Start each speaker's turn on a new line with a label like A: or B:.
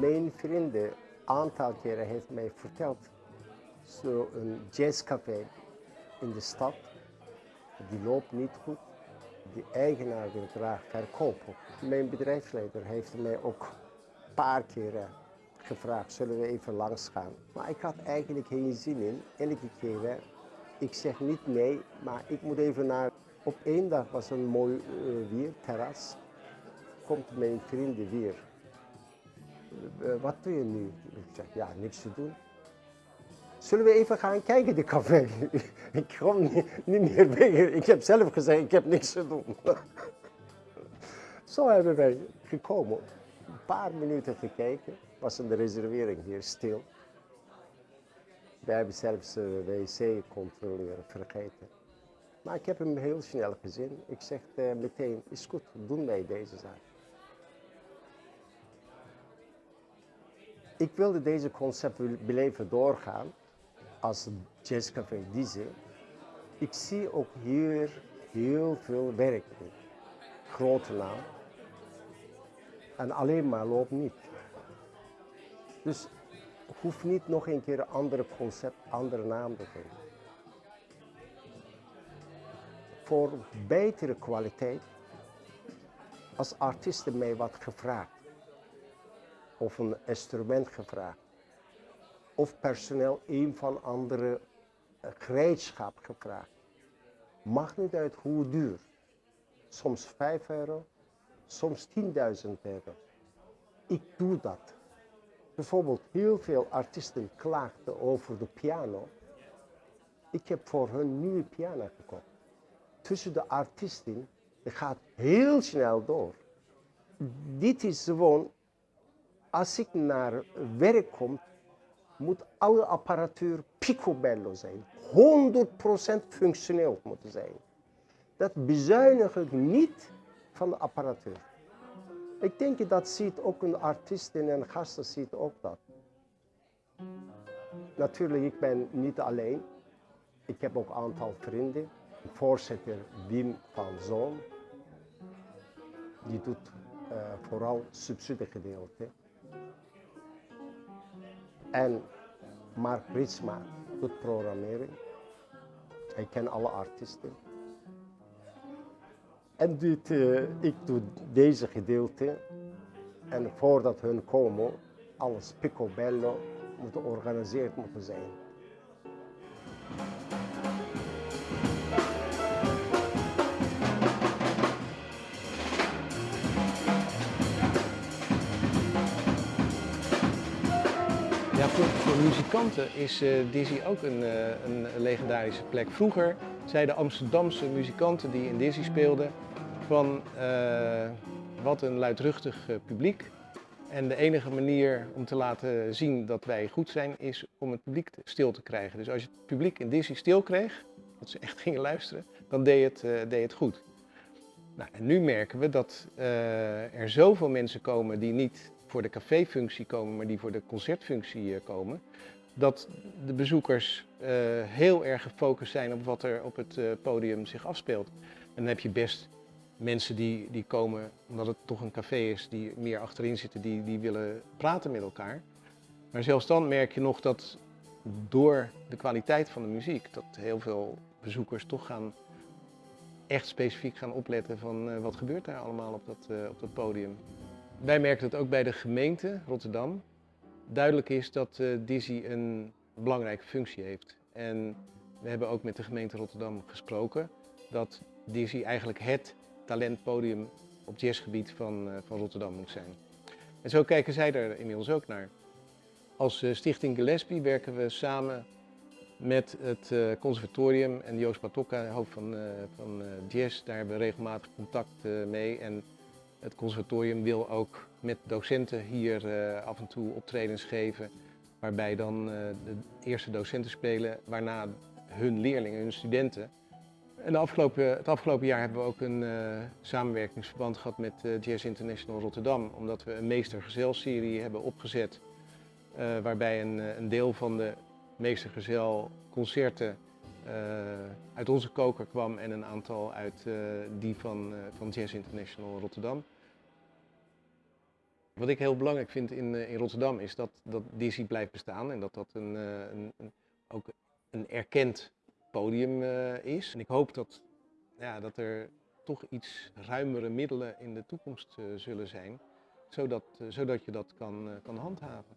A: Mijn vrienden een aantal keren heeft mij verteld, zo'n jazzcafé in de stad, die loopt niet goed. Die eigenaar wil graag verkopen. Mijn bedrijfsleider heeft mij ook een paar keren gevraagd, zullen we even langs gaan. Maar ik had eigenlijk geen zin in. Elke keer, ik zeg niet nee, maar ik moet even naar... Op één dag was een mooi uh, weer, terras. Komt mijn vrienden weer. Uh, wat doe je nu? Ik zeg, ja, niks te doen. Zullen we even gaan kijken, de café? ik kom niet, meer weg. Ik heb zelf gezegd, ik heb niks te doen. Zo hebben wij gekomen. Een paar minuten gekeken. Was een reservering hier stil. We hebben zelfs de wc-controleur vergeten. Maar ik heb hem heel snel gezien. Ik zeg uh, meteen, is goed, doen wij deze zaak. Ik wilde deze concept beleven doorgaan als jazzcafé Dizzy. Ik zie ook hier heel veel werk. Grote naam. En alleen maar loopt niet. Dus hoeft niet nog een keer een andere concept, andere naam te geven. Voor betere kwaliteit, als artiesten mij wat gevraagd, of een instrument gevraagd, of personeel een van andere eh, gereedschap gevraagd. Mag niet uit hoe duur. Soms 5 euro, soms 10.000 euro. Ik doe dat. Bijvoorbeeld heel veel artiesten klaagden over de piano. Ik heb voor hun nieuwe piano gekocht. Tussen de artiesten, het gaat heel snel door. Dit is gewoon, als ik naar werk kom, moet alle apparatuur picobello zijn. 100% functioneel moeten zijn. Dat bezuinig ik niet van de apparatuur. Ik denk dat ziet ook een artiest en een gasten ziet ook dat. Natuurlijk, ik ben niet alleen. Ik heb ook een aantal vrienden. Voorzitter Wim van Zoon. Die doet uh, vooral subsidiegedeelte. En Mark Ritsma doet programmering. Hij kent alle artiesten. En dit, uh, ik doe deze gedeelte. En voordat hun komen, alles picobello moet georganiseerd moeten zijn.
B: Voor, muzikanten is uh, Dizzy ook een, uh, een, legendarische plek. Vroeger zeiden Amsterdamse muzikanten die in Dizzy speelden van uh, wat een luidruchtig publiek. En de enige manier om te laten zien dat wij goed zijn is om het publiek stil te krijgen. Dus als je het publiek in Dizzy stil kreeg, dat ze echt gingen luisteren, dan deed het, deed het goed. Nou, en nu merken we dat er zoveel mensen komen die niet voor de caféfunctie komen, maar die voor de concertfunctie eh, komen, dat de bezoekers uh, heel erg gefocust zijn op wat er op het uh, podium zich afspeelt. En dan heb je best mensen die, die komen, omdat het toch een café is, die meer achterin zitten, die, die willen praten met elkaar. Maar zelfs dan merk je nog dat door de kwaliteit van de muziek, dat heel veel bezoekers toch gaan echt specifiek gaan opletten van wat gebeurt daar allemaal op dat, op dat podium. Wij merken dat ook bij de gemeente Rotterdam duidelijk is dat uh, Dizzy een belangrijke functie heeft. En we hebben ook met de gemeente Rotterdam gesproken dat Dizzy eigenlijk het talentpodium op jazzgebied van, uh, van Rotterdam moet zijn. En zo kijken zij er inmiddels ook naar. Als uh, Stichting Gillespie werken we samen met het conservatorium en Joost Patokka, hoofd van, van jazz. Daar hebben we regelmatig contact mee. En het conservatorium wil ook met docenten hier uh, af en toe optredens geven, waarbij dan uh, de eerste docenten spelen, waarna hun leerlingen, hun studenten. En afgelopen, het afgelopen jaar hebben we ook een uh, samenwerkingsverband gehad met Jazz International Rotterdam, omdat we een meestergezel-serie hebben opgezet, waarbij een, een, deel van de meestergezel concerten uit onze koker kwam en een aantal uit die van, van Jazz International Rotterdam. Wat ik heel belangrijk vind in, eh, in Rotterdam is dat, dat Dizzy blijft bestaan en dat dat een, eh, een, een- ook een erkend podium eh, is. En ik hoop dat, ja, dat er toch iets ruimere middelen in de toekomst zullen zijn, zodat, zodat je dat kan, kan handhaven.